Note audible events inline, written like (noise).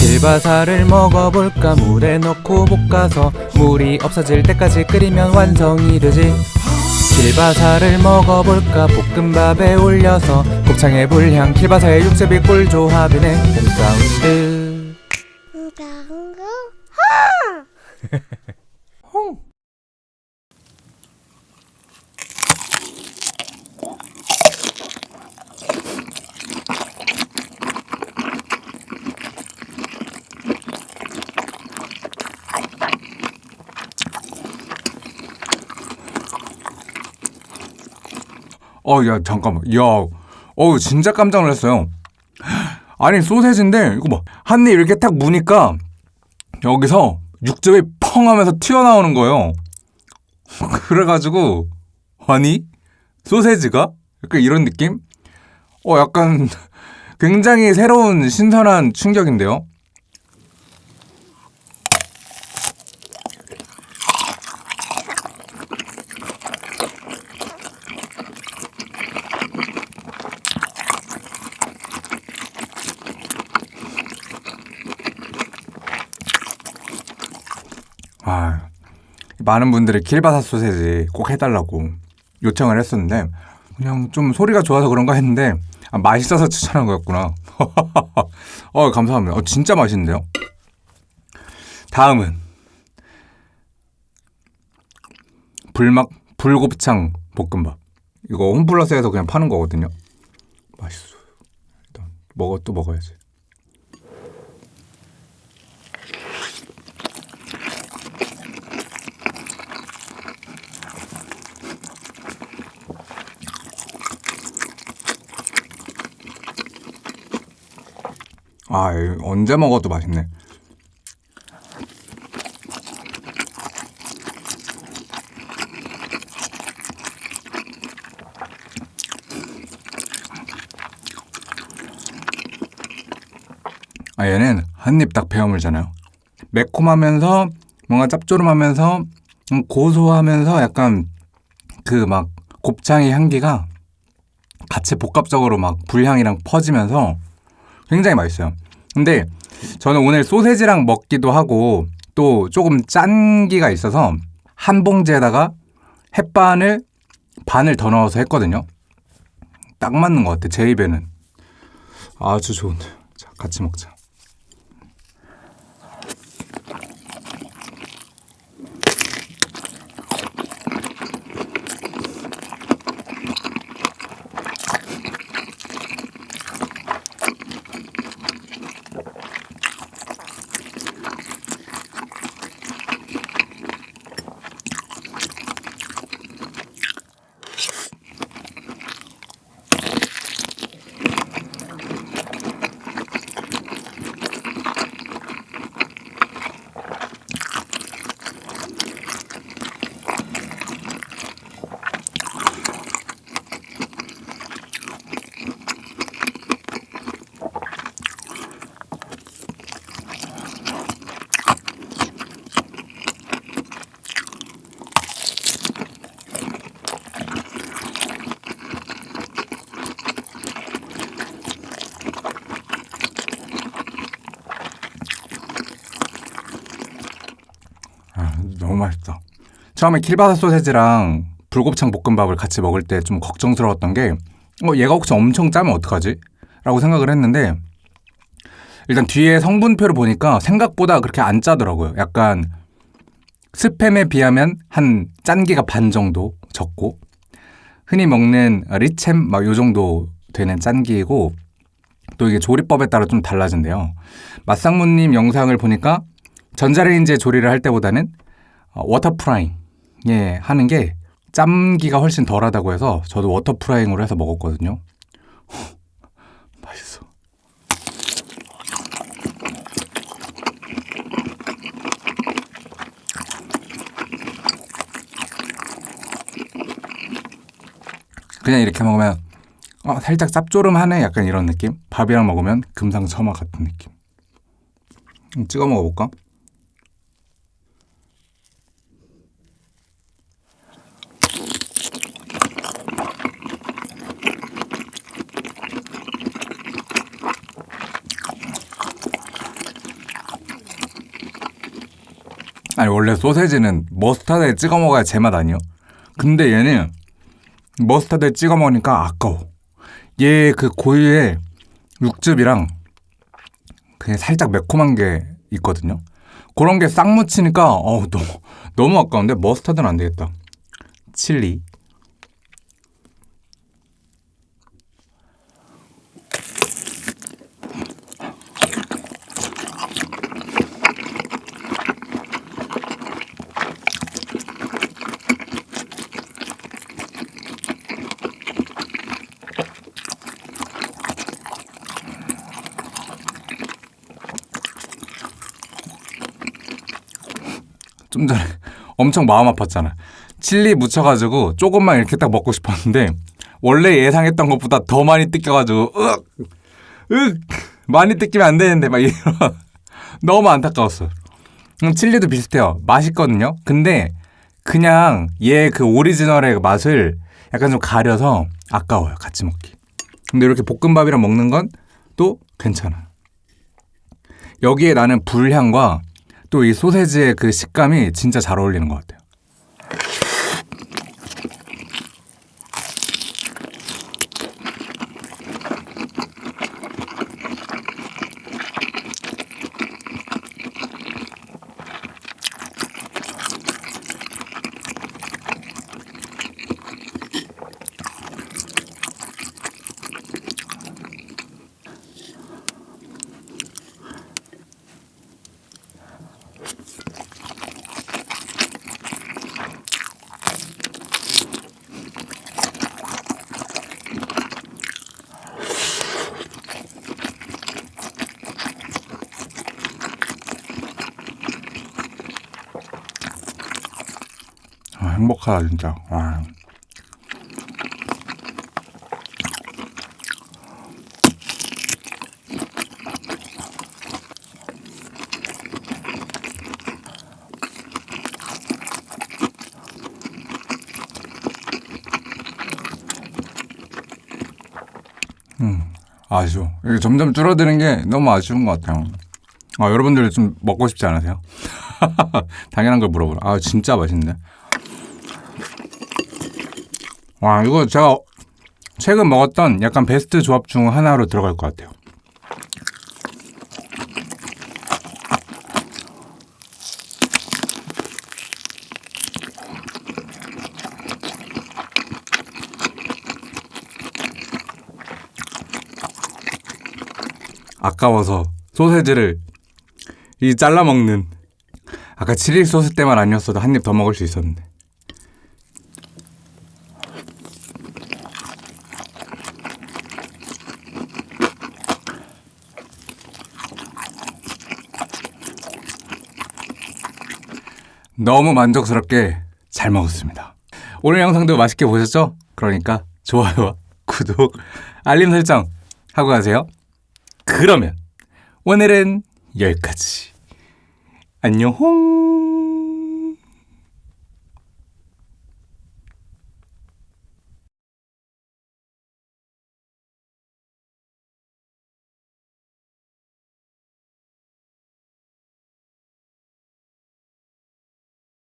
길바사를 먹어볼까? 물에 넣고 볶아서 물이 없어질 때까지 끓이면 완성이 되지. 길바사를 먹어볼까? 볶음밥에 올려서 곱창의 불향 길바사의 육즙이 꿀조합이네. 홈사운드 (laughs) 어, 야, 잠깐만. 야, 어, 진짜 깜짝 놀랐어요. 아니, 소세지인데, 이거 뭐, 한 입 이렇게 딱 무니까, 여기서 육즙이 펑 하면서 튀어나오는 거예요. (laughs) 그래가지고, 아니, 소세지가? 약간 이런 느낌? 어, 약간, 굉장히 새로운 신선한 충격인데요? 아, 많은 분들이 길바사 소세지 꼭 해달라고 요청을 했었는데 그냥 좀 소리가 좋아서 그런가 했는데 아, 맛있어서 추천한 거였구나. (laughs) 어, 감사합니다. 어, 진짜 맛있는데요? 다음은 불막 불곱창 볶음밥. 이거 홈플러스에서 그냥 파는 거거든요. 맛있어요. 일단 먹어 또 먹어야지. 아, 언제 먹어도 맛있네. 아, 얘는 한 입 딱 베어 물잖아요. 매콤하면서 뭔가 짭조름하면서 음, 고소하면서 약간 그 막 곱창의 향기가 같이 복합적으로 막 불향이랑 퍼지면서 굉장히 맛있어요. 근데 저는 오늘 소세지랑 먹기도 하고 또 조금 짠기가 있어서 한 봉지에다가 햇반을 반을 더 넣어서 했거든요. 딱 맞는 것 같아, 제 입에는. 아주 좋은데. 자, 같이 먹자. 아, 너무 맛있다. 처음에 킬바사 소세지랑 불곱창 볶음밥을 같이 먹을 때 좀 걱정스러웠던 게, 어, 얘가 혹시 엄청 짜면 어떡하지? 라고 생각을 했는데, 일단 뒤에 성분표를 보니까 생각보다 그렇게 안 짜더라고요. 약간 스팸에 비하면 한 짠기가 반 정도 적고, 흔히 먹는 리챔 막 요 정도 되는 짠기이고, 또 이게 조리법에 따라 좀 달라진대요. 맛상무님 영상을 보니까 전자레인지에 조리를 할 때보다는 어, water frying 예 하는 게 짬기가 훨씬 덜하다고 해서 저도 water frying으로 해서 먹었거든요. (laughs) 맛있어. 그냥 이렇게 먹으면 어, 살짝 짭조름하네 약간 이런 느낌? 밥이랑 먹으면 금상첨화 같은 느낌. 음, 찍어 먹어볼까? 아니 원래 소세지는 머스타드에 찍어 먹어야 제맛 아니요? 근데 얘는 머스타드에 찍어 먹으니까 아까워. 얘 그 고유의 육즙이랑 그냥 살짝 매콤한 게 있거든요. 그런 게 싹 묻히니까 어우 너무 너무 아까운데 머스타드는 안 되겠다. 칠리. 좀 전에 (laughs) 엄청 마음 아팠잖아. 칠리 묻혀가지고 조금만 이렇게 딱 먹고 싶었는데 원래 예상했던 것보다 더 많이 뜯겨가지고 으악 으 많이 뜯기면 안 되는데 막 이런 (laughs) 너무 안타까웠어. 음, 칠리도 비슷해요. 맛있거든요. 근데 그냥 얘 그 오리지널의 맛을 약간 좀 가려서 아까워요. 같이 먹기. 근데 이렇게 볶음밥이랑 먹는 건 또 괜찮아. 여기에 나는 불향과 또 이 소세지의 그 식감이 진짜 잘 어울리는 것 같아요. 행복하다 진짜. 와. 음, 아쉬워. 이게 점점 줄어드는 게 너무 아쉬운 것 같아요. 아, 여러분들 좀 먹고 싶지 않으세요? (laughs) 당연한 걸 물어보라. 아, 진짜 맛있네. 와, 이거 제가 최근 먹었던 약간 베스트 조합 중 하나로 들어갈 것 같아요. 아까워서 소세지를 이 잘라 먹는 아까 칠리 소스 때만 아니었어도 한 입 더 먹을 수 있었는데 너무 만족스럽게 잘 먹었습니다. 오늘 영상도 맛있게 보셨죠? 그러니까 좋아요와 (laughs) 구독, 알림 설정 하고 가세요. 그러면 오늘은 여기까지. 안녕.